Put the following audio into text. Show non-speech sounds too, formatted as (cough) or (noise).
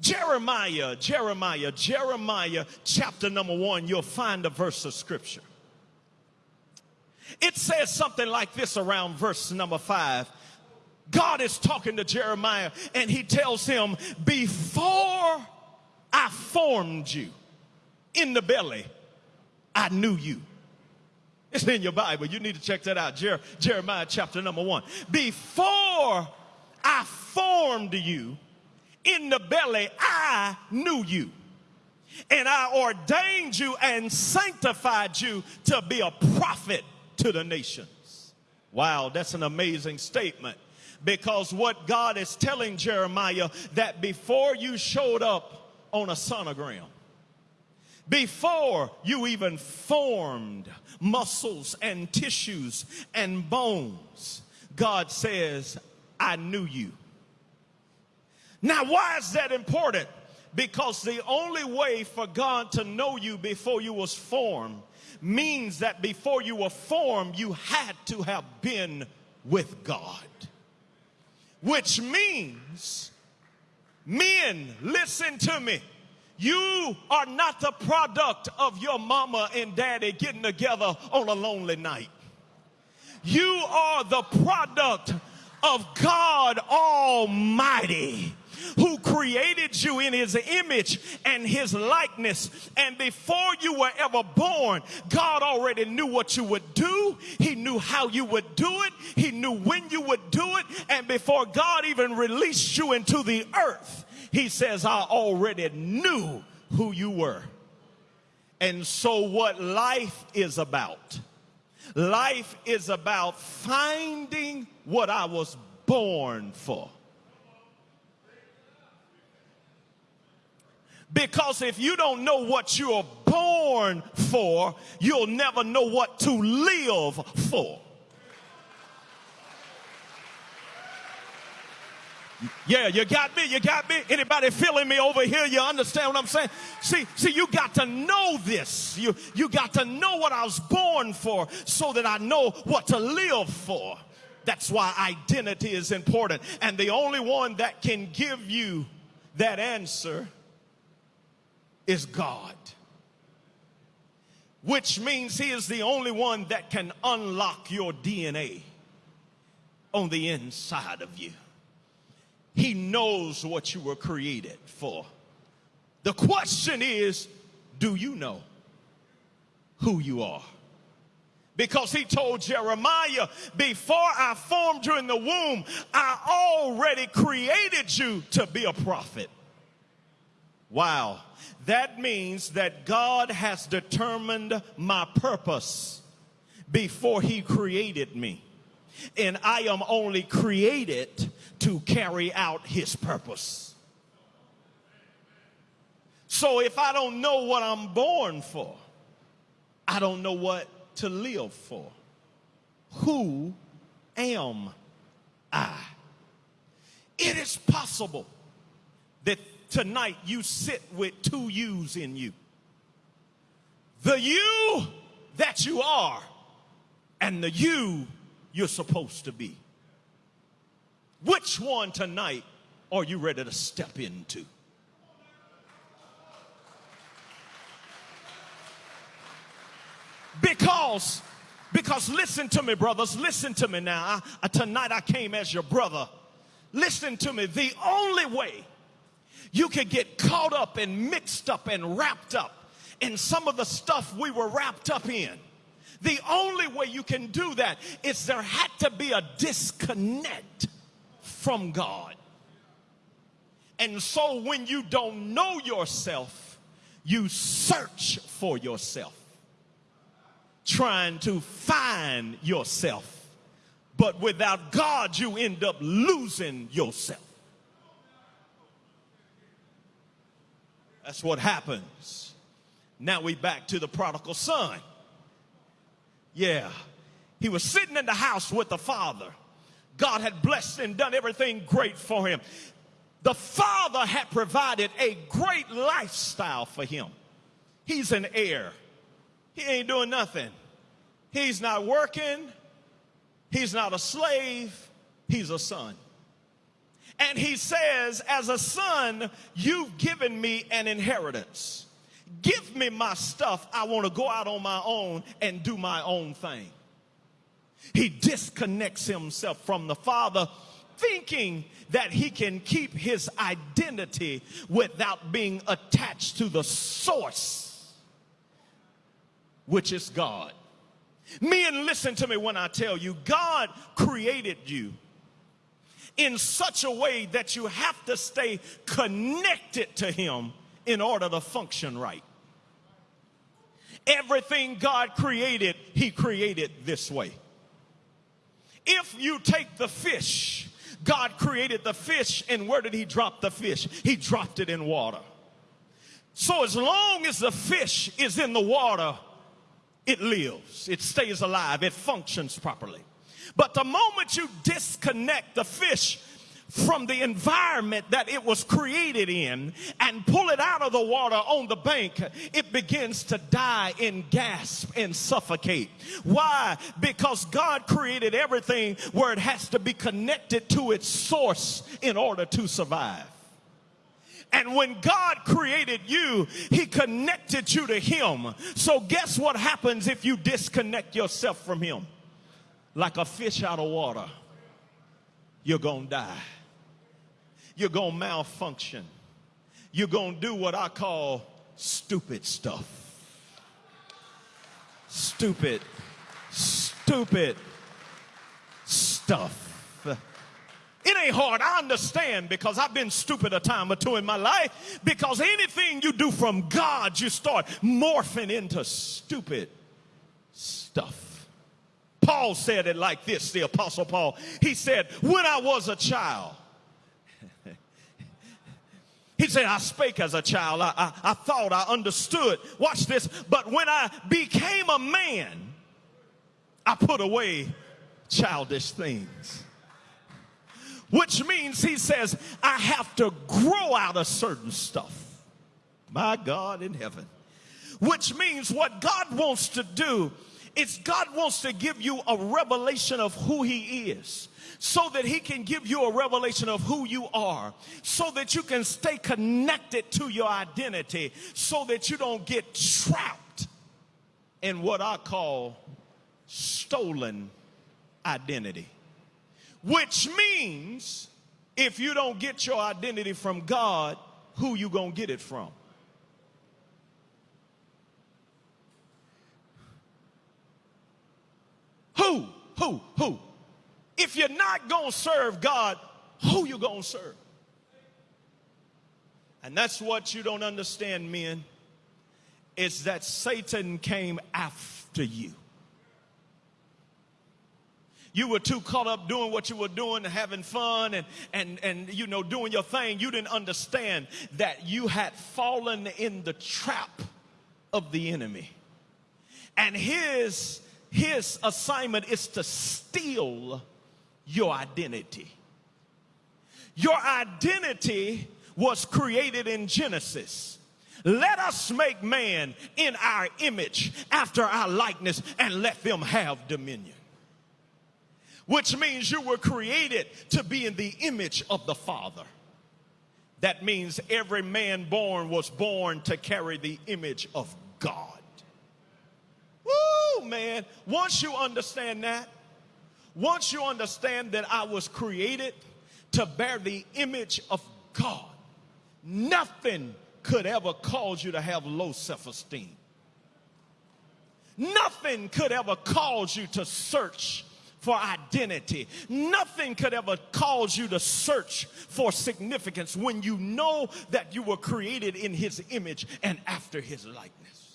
Jeremiah, Jeremiah, Jeremiah, chapter number one, you'll find a verse of scripture. It says something like this around verse number five. God is talking to Jeremiah and he tells him, Before I formed you in the belly, I knew you. It's in your Bible. You need to check that out. Jer- Jeremiah chapter number one. Before I formed you in the belly, I knew you. And I ordained you and sanctified you to be a prophet to the nations. Wow, that's an amazing statement. Because what God is telling Jeremiah that before you showed up on a sonogram, before you even formed muscles and tissues and bones, God says, I knew you. Now, why is that important? Because the only way for God to know you before you was formed means that before you were formed, you had to have been with God. Which means, men, listen to me. You are not the product of your mama and daddy getting together on a lonely night. You are the product of God Almighty who created you in his image and his likeness. And before you were ever born, God already knew what you would do. He knew how you would do it. He knew when you would do it. And before God even released you into the earth, he says, I already knew who you were. And so what life is about, life is about finding what I was born for. Because if you don't know what you're born for, you'll never know what to live for. Yeah, you got me. You got me. Anybody feeling me over here? You understand what I'm saying? See, see, you got to know this. You, you got to know what I was born for so that I know what to live for. That's why identity is important. And the only one that can give you that answer is God. Which means he is the only one that can unlock your DNA on the inside of you. He knows what you were created for. The question is, do you know who you are? Because he told Jeremiah, before I formed you in the womb, I already created you to be a prophet. Wow. That means that God has determined my purpose before he created me. And I am only created to carry out his purpose. So if I don't know what I'm born for, I don't know what to live for. Who am I? It is possible tonight you sit with two yous in you. The you that you are and the you you're supposed to be. Which one tonight are you ready to step into? Because, because listen to me, brothers, listen to me now. I, tonight I came as your brother. Listen to me. The only way you could get caught up and mixed up and wrapped up in some of the stuff we were wrapped up in. The only way you can do that is there had to be a disconnect from God. And so when you don't know yourself, you search for yourself, trying to find yourself. But without God, you end up losing yourself. That's what happens. Now we back to the prodigal son. Yeah. He was sitting in the house with the father. God had blessed and done everything great for him. The father had provided a great lifestyle for him. He's an heir. He ain't doing nothing. He's not working. He's not a slave. He's a son. And he says, As a son, you've given me an inheritance. Give me my stuff. I want to go out on my own and do my own thing. He disconnects himself from the Father, thinking that he can keep his identity without being attached to the source, which is God. Men, listen to me when I tell you, God created you in such a way that you have to stay connected to Him in order to function right. Everything God created, He created this way. If you take the fish, God created the fish, and where did He drop the fish? He dropped it in water. So as long as the fish is in the water, it lives, it stays alive, it functions properly. But the moment you disconnect the fish from the environment that it was created in and pull it out of the water on the bank, it begins to die and gasp and suffocate. Why? Because God created everything where it has to be connected to its source in order to survive. And when God created you, He connected you to Him. So, guess what happens if you disconnect yourself from Him? Like a fish out of water, you're going to die. You're going to malfunction. You're going to do what I call stupid stuff. Stupid, stupid stuff. It ain't hard. I understand because I've been stupid a time or two in my life. Because anything you do from God, you start morphing into stupid stuff. Paul said it like this, the Apostle Paul. He said, When I was a child, (laughs) he said, I spake as a child. I, I, I, thought, I understood. Watch this. But when I became a man, I put away childish things which means he says, I have to grow out of certain stuff. My God in heaven. Which means what God wants to do is God wants to give you a revelation of who he is so that he can give you a revelation of who you are so that you can stay connected to your identity so that you don't get trapped in what I call stolen identity. Which means if you don't get your identity from God, who you going to get it from? Who? Who? Who? If you're not going to serve God, who you going to serve? And that's what you don't understand, men. Is that Satan came after you. You were too caught up doing what you were doing, having fun and, and, and, you know, doing your thing. You didn't understand that you had fallen in the trap of the enemy. And his, his assignment is to steal your identity. Your identity was created in Genesis. Let us make man in our image after our likeness and let them have dominion which means you were created to be in the image of the Father. That means every man born was born to carry the image of God. Man. Once you understand that, once you understand that I was created to bear the image of God, nothing could ever cause you to have low self esteem. Nothing could ever cause you to search for identity. Nothing could ever cause you to search for significance when you know that you were created in his image and after his likeness.